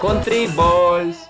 Country balls.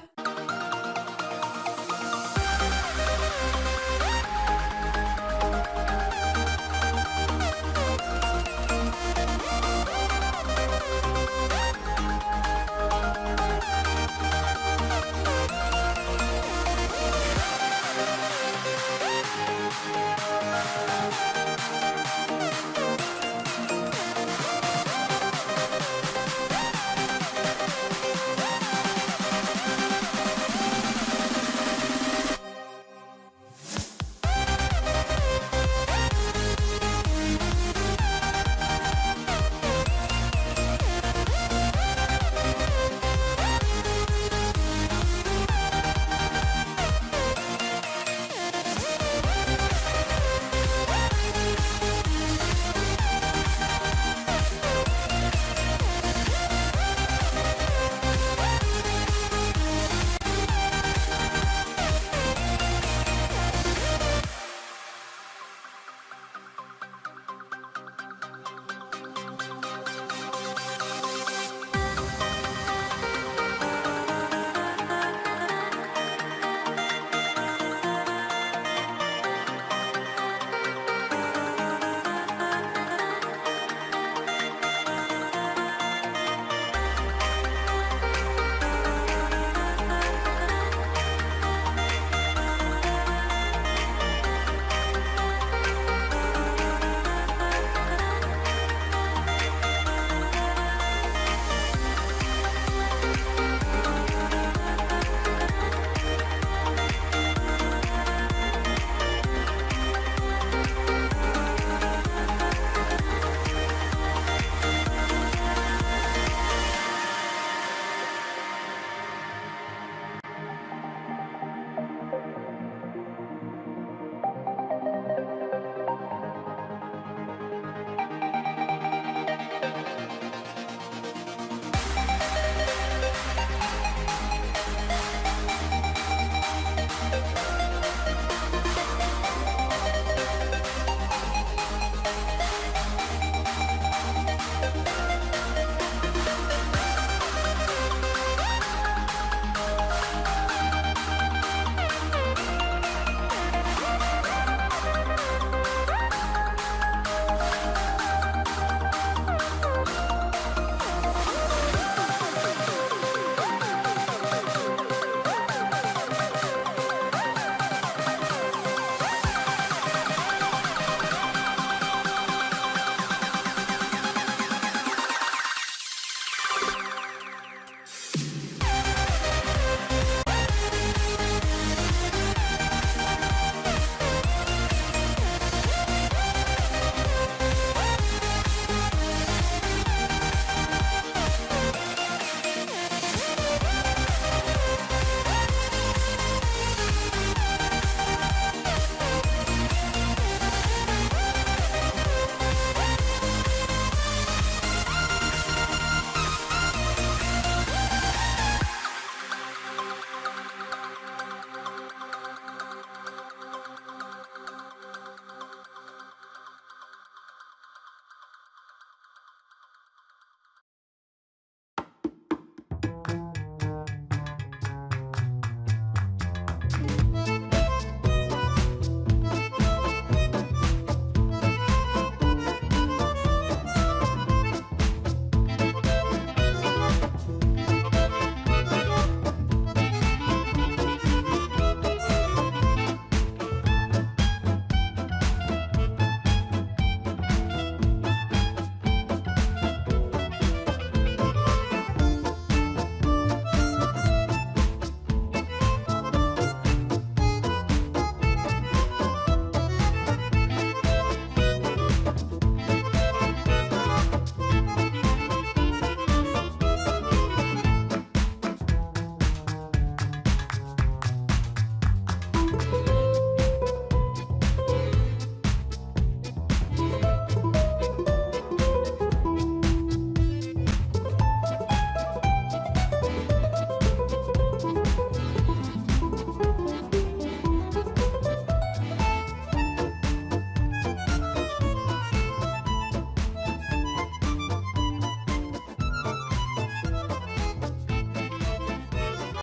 Bye.